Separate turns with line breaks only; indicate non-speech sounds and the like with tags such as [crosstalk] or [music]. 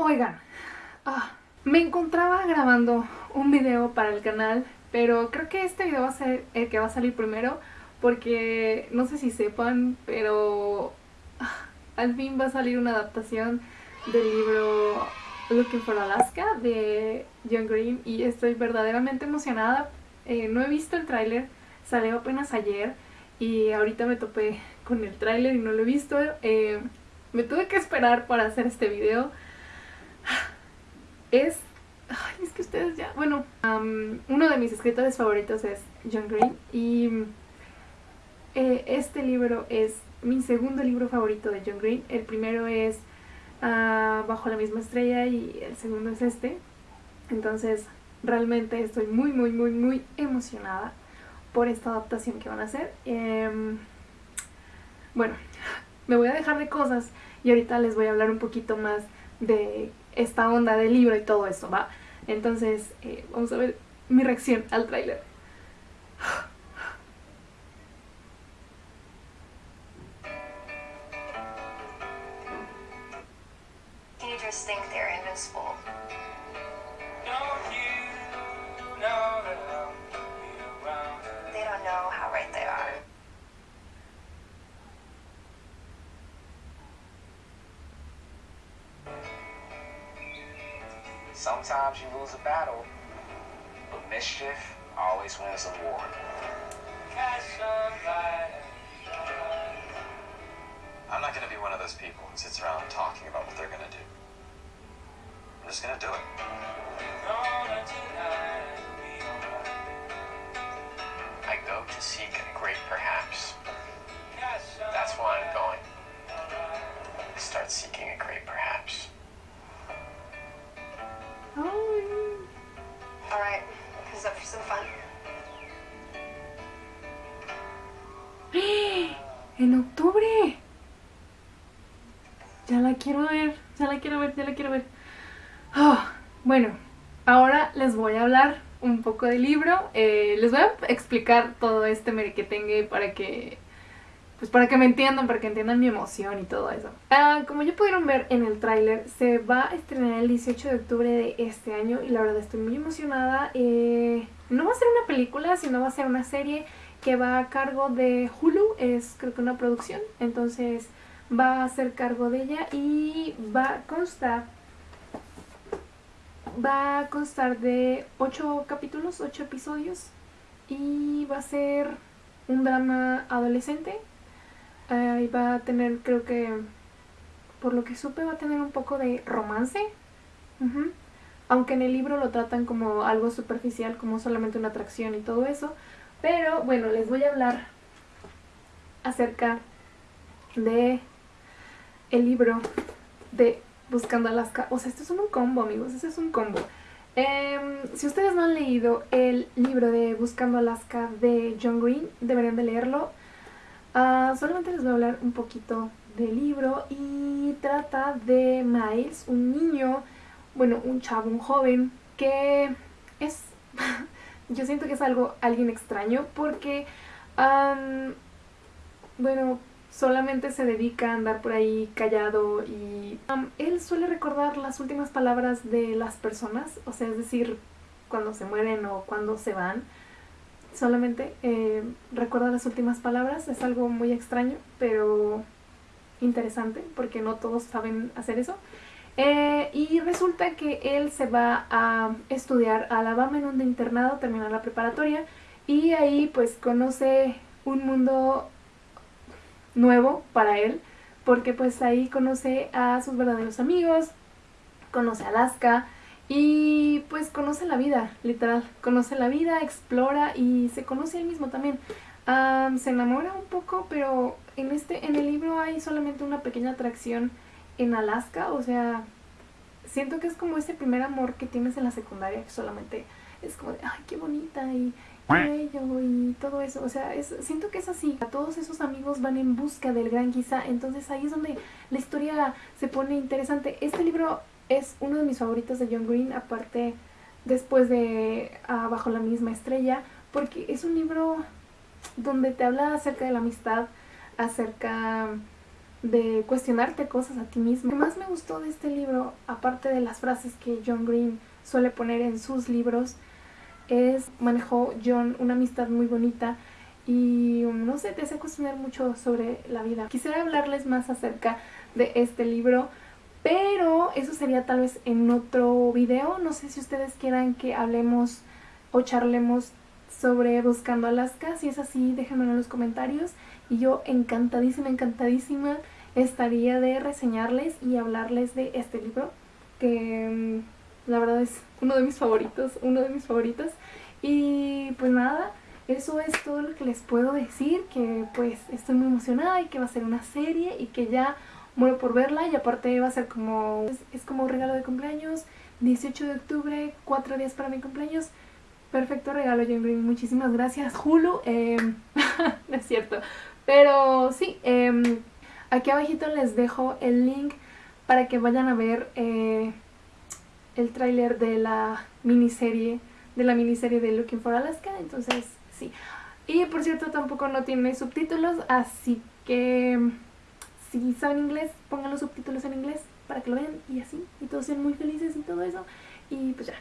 Oigan, ah, me encontraba grabando un video para el canal, pero creo que este video va a ser el que va a salir primero porque no sé si sepan, pero ah, al fin va a salir una adaptación del libro Looking for Alaska de John Green y estoy verdaderamente emocionada. Eh, no he visto el tráiler, salió apenas ayer y ahorita me topé con el tráiler y no lo he visto. Eh, me tuve que esperar para hacer este video es... Ay, es que ustedes ya... Bueno, uno de mis escritores favoritos es John Green y eh, este libro es mi segundo libro favorito de John Green. El primero es ah, Bajo la misma estrella y el segundo es este. Entonces realmente estoy muy muy muy muy emocionada por esta adaptación que van a hacer. Em, bueno, [laughs] me voy a dejar de cosas y ahorita les voy a hablar un poquito más de esta onda del libro y todo eso, ¿va? Entonces, eh, vamos a ver mi reacción al tráiler. Teenagers think they're invincible. They don't know how right they are. Sometimes you lose a battle, but mischief always wins a war. I'm not going to be one of those people who sits around talking about what they're going to do. I'm just going to do it. I go to seek a great perhaps. That's why I'm going. I start seeking a great perhaps. Up for some? [gasps] ¡En octubre! Ya la quiero ver, ya la quiero ver, ya la quiero ver. Oh, bueno, ahora les voy a hablar un poco del libro. Eh, les voy a explicar todo este merequetengue para que pues para que me entiendan, para que entiendan mi emoción y todo eso. Ah, como ya pudieron ver en el tráiler, se va a estrenar el 18 de octubre de este año y la verdad estoy muy emocionada. Eh, no va a ser una película, sino va a ser una serie que va a cargo de Hulu, es creo que una producción, entonces va a ser cargo de ella y va a constar va a constar de 8 capítulos, 8 episodios y va a ser un drama adolescente y va a tener, creo que, por lo que supe, va a tener un poco de romance. Aunque en el libro lo tratan como algo superficial, como solamente una atracción y todo eso. Pero bueno, les voy a hablar acerca de el libro de Buscando Alaska. O sea, esto es un combo, amigos, esto es un combo. Em, si ustedes no han leído el libro de Buscando Alaska de John Green, deberían de leerlo. Ah, solamente les voy a hablar un poquito del libro y trata de Miles, un niño, bueno, un chavo, un joven, que es, [laughs] yo siento que es algo, alguien extraño porque, bueno, solamente se dedica a andar por ahí callado y él suele recordar las últimas palabras de las personas, o sea, es decir, cuando se mueren o cuando se van solamente eh, recuerda las últimas palabras, es algo muy extraño, pero interesante, porque no todos saben hacer eso. Eh, y resulta que él se va a estudiar a Alabama en un internado, termina la preparatoria, y ahí pues conoce un mundo nuevo para él, porque pues ahí conoce a sus verdaderos amigos, conoce a Alaska, y pues conoce la vida, literal, conoce la vida, explora y se conoce él mismo también. se enamora un poco, pero en, este, en el libro hay solamente una pequeña atracción en Alaska, o sea, siento que es como ese primer amor que tienes en la secundaria, que solamente es como de, ay, qué bonita y qué bello y todo eso, o sea, es, siento que es así, todos esos amigos van en busca del gran quizá, entonces ahí es donde la historia se pone interesante. Este libro es uno de mis favoritos de John Green, aparte después de ah, Bajo la misma estrella, porque es un libro donde te habla acerca de la amistad, acerca de cuestionarte cosas a ti mismo. Lo que más me gustó de este libro, aparte de las frases que John Green suele poner en sus libros, es manejó John una amistad muy bonita y no sé, te hace cuestionar mucho sobre la vida. Quisiera hablarles más acerca de este libro, pero eso sería tal vez en otro video. No sé si ustedes quieran que hablemos o charlemos sobre Buscando Alaska. Si es así, déjenmelo en los comentarios. Y yo encantadísima, encantadísima estaría de reseñarles y hablarles de este libro. Que mm, la verdad es uno de mis favoritos, uno de mis favoritos. Y pues nada, eso es todo lo que les puedo decir, que pues estoy muy emocionada y que va a ser una serie y que ya muero por verla y aparte va a ser como, es, como un regalo de cumpleaños, 18 de octubre, 4 días para mi cumpleaños, perfecto regalo Jane muchísimas gracias. Hulu, em, [laughs] no es cierto, pero sí, em, aquí abajito les dejo el link para que vayan a ver eh, el tráiler de la miniserie de la miniserie de Looking for Alaska, entonces sí. Y por cierto tampoco no tiene subtítulos, así que si saben inglés, pongan los subtítulos en inglés para que lo vean y así, y todos sean muy felices y todo eso. Y pues ya,